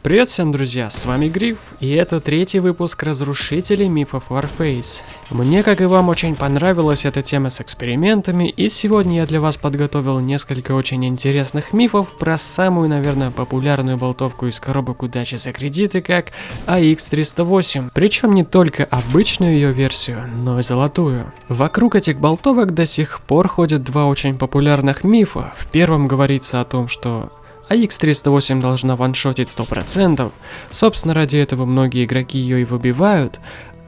Привет всем, друзья, с вами Гриф, и это третий выпуск Разрушителей мифов Warface. Мне, как и вам, очень понравилась эта тема с экспериментами, и сегодня я для вас подготовил несколько очень интересных мифов про самую, наверное, популярную болтовку из коробок удачи за кредиты, как AX308. Причем не только обычную ее версию, но и золотую. Вокруг этих болтовок до сих пор ходят два очень популярных мифа. В первом говорится о том, что а X308 должна ваншотить 100%. Собственно, ради этого многие игроки ее и выбивают.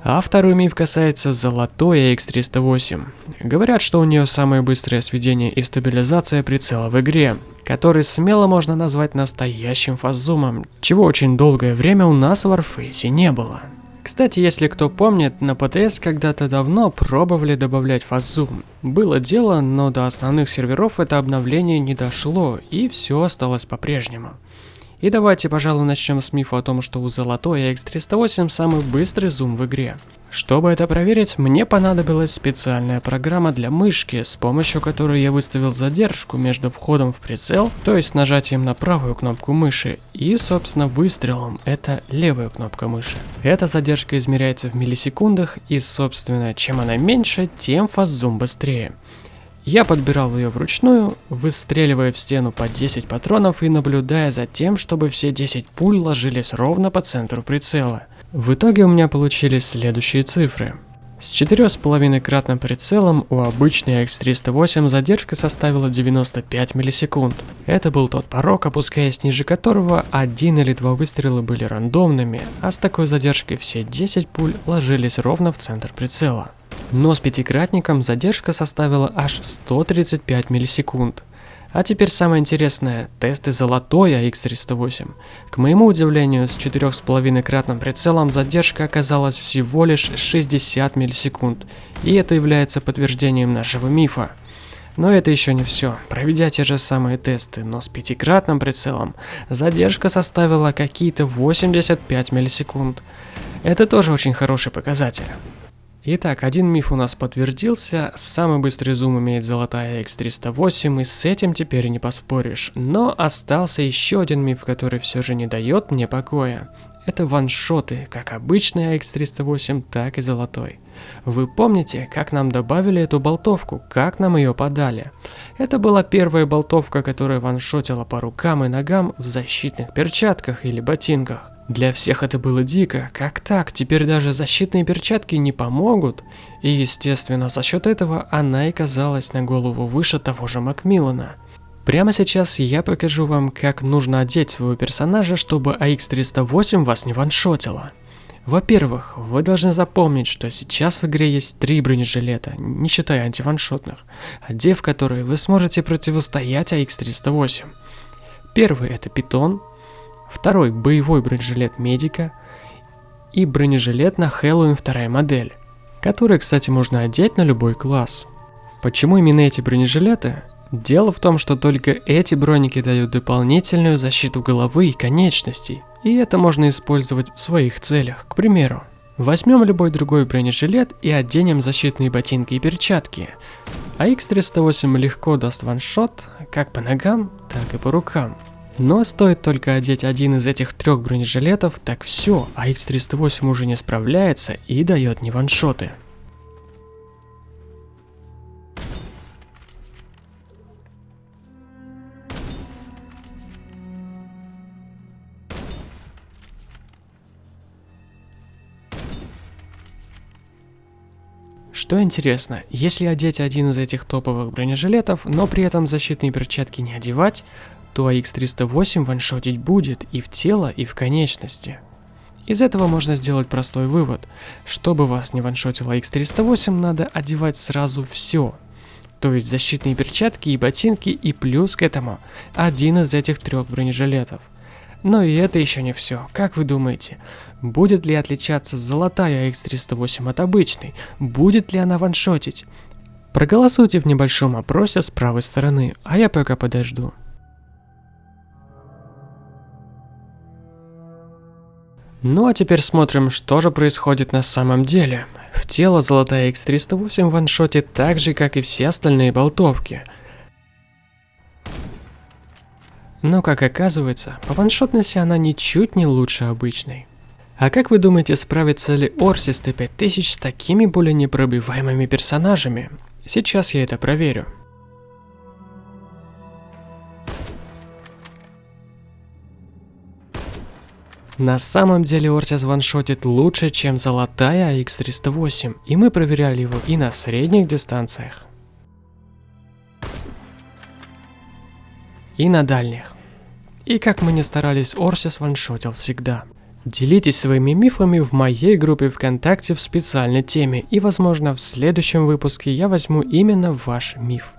А второй миф касается золотой AX308. Говорят, что у нее самое быстрое сведение и стабилизация прицела в игре, который смело можно назвать настоящим фаззумом, чего очень долгое время у нас в Warface не было. Кстати, если кто помнит, на ПТС когда-то давно пробовали добавлять фаззум. Было дело, но до основных серверов это обновление не дошло, и все осталось по-прежнему. И давайте, пожалуй, начнем с мифа о том, что у золотой X308 самый быстрый зум в игре. Чтобы это проверить, мне понадобилась специальная программа для мышки, с помощью которой я выставил задержку между входом в прицел, то есть нажатием на правую кнопку мыши, и, собственно, выстрелом, это левая кнопка мыши. Эта задержка измеряется в миллисекундах, и, собственно, чем она меньше, тем фаззум быстрее. Я подбирал ее вручную, выстреливая в стену по 10 патронов и наблюдая за тем, чтобы все 10 пуль ложились ровно по центру прицела. В итоге у меня получились следующие цифры. С 4,5-кратным прицелом у обычной X308 задержка составила 95 миллисекунд. Это был тот порог, опускаясь ниже которого один или два выстрела были рандомными, а с такой задержкой все 10 пуль ложились ровно в центр прицела. Но с пятикратником задержка составила аж 135 миллисекунд. А теперь самое интересное, тесты золотой AX308. К моему удивлению, с 4,5-кратным прицелом задержка оказалась всего лишь 60 миллисекунд, и это является подтверждением нашего мифа. Но это еще не все. Проведя те же самые тесты, но с пятикратным прицелом, задержка составила какие-то 85 миллисекунд. Это тоже очень хороший показатель. Итак, один миф у нас подтвердился, самый быстрый зум имеет золотая X308, и с этим теперь не поспоришь. Но остался еще один миф, который все же не дает мне покоя. Это ваншоты, как обычный X308, так и золотой. Вы помните, как нам добавили эту болтовку, как нам ее подали? Это была первая болтовка, которая ваншотила по рукам и ногам в защитных перчатках или ботинках. Для всех это было дико. Как так? Теперь даже защитные перчатки не помогут? И естественно, за счет этого она и казалась на голову выше того же Макмиллана. Прямо сейчас я покажу вам, как нужно одеть своего персонажа, чтобы AX308 вас не ваншотило. Во-первых, вы должны запомнить, что сейчас в игре есть три бронежилета, не считая антиваншотных, одев которые вы сможете противостоять AX308. Первый это питон, второй боевой бронежилет медика и бронежилет на Хэллоуин вторая модель, который, кстати, можно одеть на любой класс. Почему именно эти бронежилеты? Дело в том, что только эти броники дают дополнительную защиту головы и конечностей, и это можно использовать в своих целях. К примеру, возьмем любой другой бронежилет и оденем защитные ботинки и перчатки, а X308 легко даст ваншот как по ногам, так и по рукам. Но стоит только одеть один из этих трех бронежилетов, так все, а X308 уже не справляется и дает не ваншоты. Что интересно, если одеть один из этих топовых бронежилетов, но при этом защитные перчатки не одевать, то AX308 ваншотить будет и в тело, и в конечности. Из этого можно сделать простой вывод. Чтобы вас не ваншотило X308, надо одевать сразу все. То есть защитные перчатки и ботинки, и плюс к этому один из этих трех бронежилетов. Но и это еще не все. Как вы думаете, будет ли отличаться золотая X308 от обычной? Будет ли она ваншотить? Проголосуйте в небольшом опросе с правой стороны, а я пока подожду. Ну а теперь смотрим, что же происходит на самом деле. В тело золотая X308 ваншотит так же, как и все остальные болтовки. Но как оказывается, по ваншотности она ничуть не лучше обычной. А как вы думаете, справится ли Орсис Т-5000 с такими более непробиваемыми персонажами? Сейчас я это проверю. На самом деле Орсис ваншотит лучше, чем золотая AX308, и мы проверяли его и на средних дистанциях, и на дальних. И как мы не старались, Орсис ваншотил всегда. Делитесь своими мифами в моей группе ВКонтакте в специальной теме, и возможно в следующем выпуске я возьму именно ваш миф.